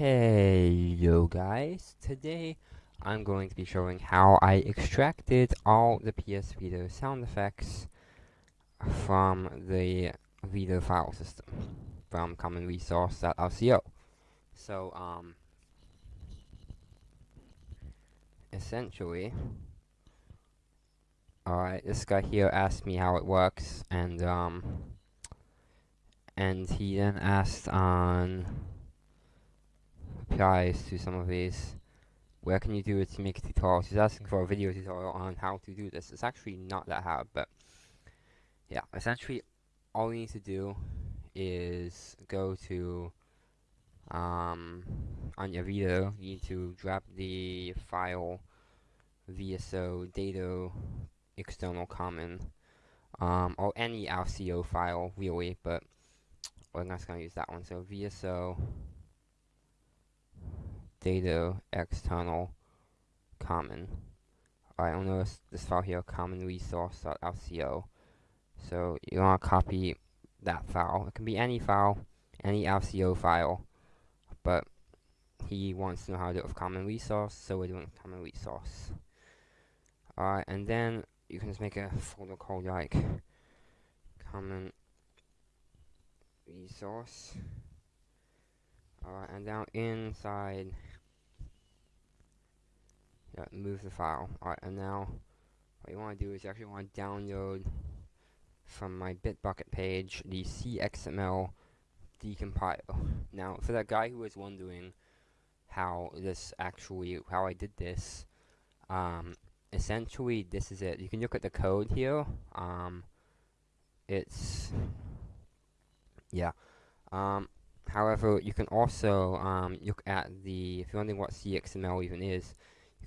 Hey yo guys, today I'm going to be showing how I extracted all the PS Vita sound effects from the Vita file system from common resource.rco. So, um, essentially, alright, this guy here asked me how it works, and, um, and he then asked on applies to some of these. Where can you do it to make a tutorial? He's asking for a video tutorial on how to do this. It's actually not that hard, but yeah, essentially all you need to do is go to um, on your video, you need to drop the file VSO data external common um, or any RCO file really, but we're not going to use that one. So VSO data external common. Alright, I'll notice this file here, common resource.rco. So you want to copy that file. It can be any file, any RCO file, but he wants to know how to do it with common resource, so we're doing common resource. Alright, and then you can just make a folder called like common resource. Alright, and now inside yeah, move the file. Alright, and now what you want to do is you actually want to download from my Bitbucket page the CXML decompile. Now, for that guy who was wondering how this actually, how I did this, um, essentially this is it. You can look at the code here. Um, it's, yeah. Um, however, you can also um, look at the, if you're wondering what CXML even is,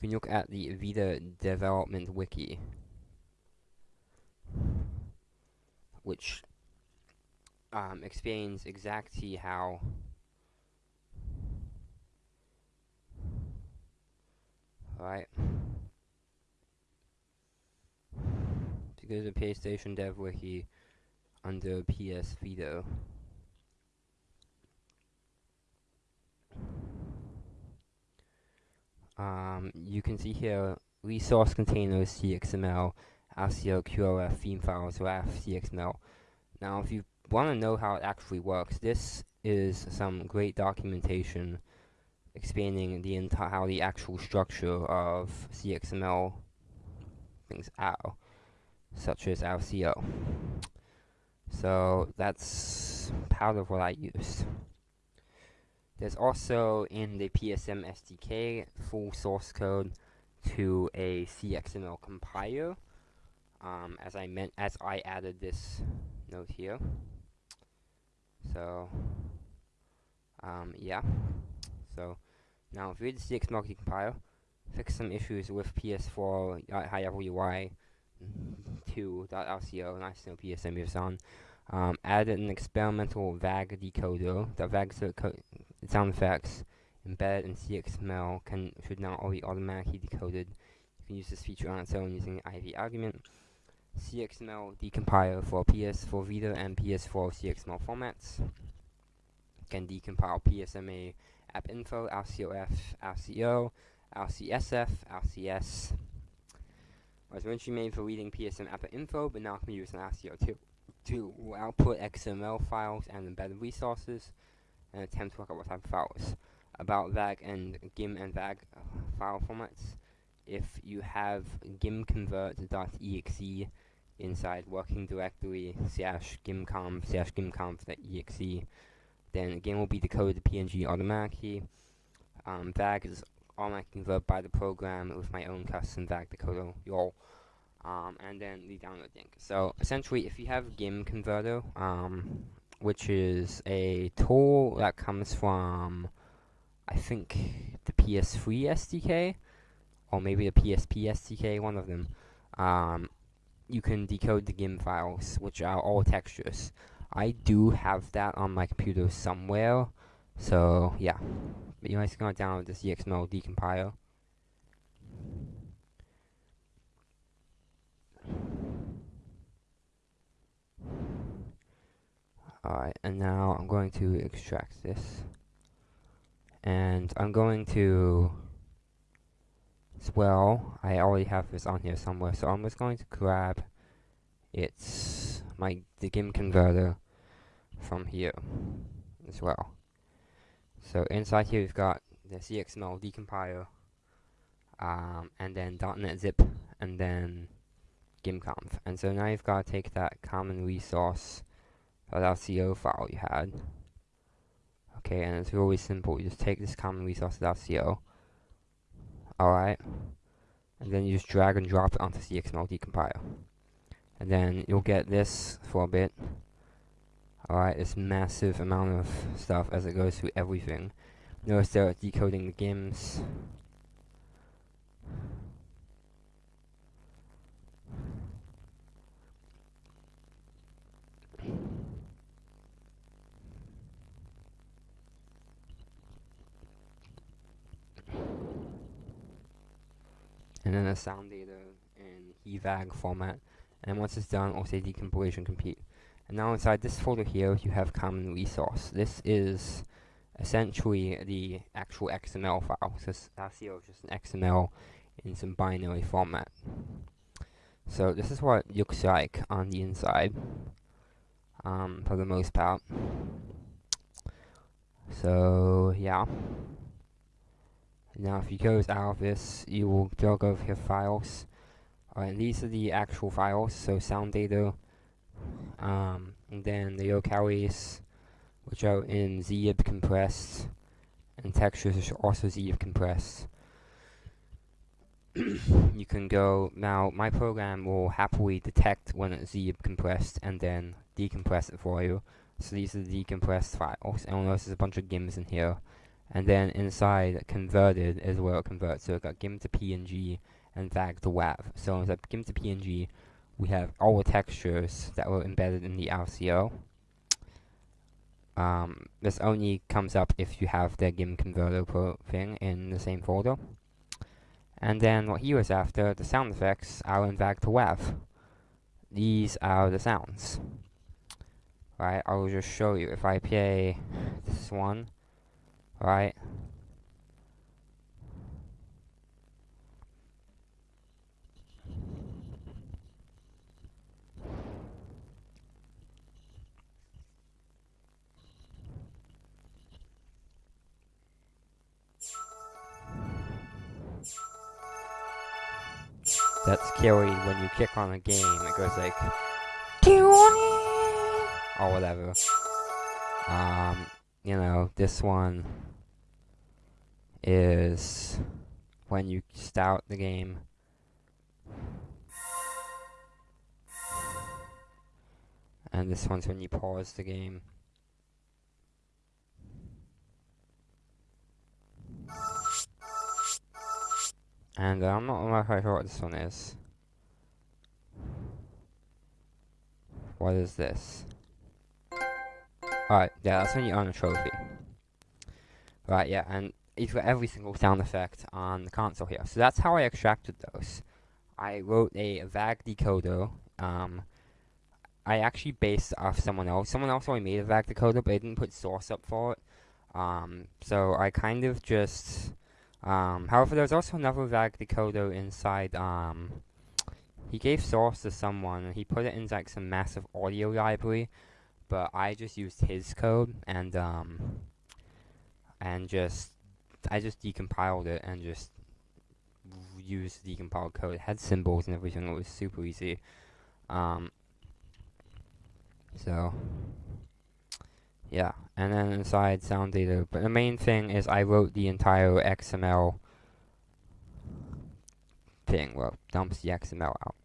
can look at the Vita development wiki, which um, explains exactly how right to go to the PlayStation Dev Wiki under PS Vita. Um, you can see here resource containers CXML, RCO QRF theme files RAF CXML. Now, if you want to know how it actually works, this is some great documentation explaining the entire how the actual structure of CXML things are, such as RCO. So that's part of what I used. There's also in the PSM SDK full source code to a CXML compiler. Um, as I meant, as I added this note here. So, um, yeah. So now, if you read the CXML compiler, fix some issues with PS4 uh, high level UI 2.rco, nice no PSM is on. Um, added an experimental VAG decoder. The VAG sound effects embedded in CXML can should now all be automatically decoded. You can use this feature on its own using the IV argument. CXML decompiler for PS4 Vita and PS4 CXML formats. Can decompile PSMA app info, RCOF, RCO, RCSF, RCS. Was originally made for reading PSM app info, but now can be used in RCO too. To output XML files and embedded resources and attempt to work out what type of files. About VAG and GIM and VAG uh, file formats. If you have gimconvert.exe inside working directory slash GimConv slash GimConv.exe, then GIM will be decoded to PNG automatically. Um, VAG is automatically converted by the program with my own custom VAG decoder, y'all. Um, and then the download link. So essentially, if you have GIM converter, um, which is a tool that comes from, I think, the PS3 SDK, or maybe the PSP SDK, one of them. Um, you can decode the GIM files, which are all textures. I do have that on my computer somewhere, so yeah. But you're just gonna download this CXML decompiler. Alright, and now I'm going to extract this. and I'm going to well I already have this on here somewhere so I'm just going to grab its my the GIM converter from here as well so inside here we've got the CXML decompiler um, and then .NET zip and then GimConv and so now you've got to take that common resource .co file you had. Okay and it's really simple. You just take this common resource.co alright? And then you just drag and drop it onto CXML decompiler and then you'll get this for a bit. Alright? This massive amount of stuff as it goes through everything. Notice they're decoding the GIMs and then a sound data in HEVAG format. And once it's done, it'll say decompilation complete. And now inside this folder here, you have common resource. This is essentially the actual XML file. So .co is just an XML in some binary format. So this is what it looks like on the inside, um, for the most part. So yeah. Now if you close out of this, you will drag over here files. Alright, these are the actual files, so sound data, um, and then the locales, which are in zip compressed, and textures which are also zip compressed. you can go, now my program will happily detect when it's zip compressed and then decompress it for you. So these are the decompressed files, and notice there's a bunch of GIMs in here and then inside converted is where it converts. So it got GIM to PNG and VAG to WAV. So inside GIM to PNG, we have all the textures that were embedded in the RCO. Um, this only comes up if you have the GIM converter thing in the same folder. And then what he was after, the sound effects, are in VAG to WAV. These are the sounds. Right, I will just show you. If I play this one, right? That's scary when you kick on a game, it goes like or whatever. Um, you know, this one is when you start the game. And this one's when you pause the game. And uh, I'm not quite sure what this one is. What is this? Alright, yeah, that's when you earn a trophy. Right, yeah, and you've every single sound effect on the console here. So that's how I extracted those. I wrote a VAG decoder. Um, I actually based off someone else. Someone else already made a VAG decoder, but they didn't put source up for it. Um, so I kind of just... Um, however, there's also another VAG decoder inside... Um, he gave source to someone, and he put it in like some massive audio library, but I just used his code, and, um, and just I just decompiled it and just used the decompiled code. It had symbols and everything. It was super easy. Um, so, yeah. And then inside sound data. But the main thing is I wrote the entire XML thing. Well, dumps the XML out.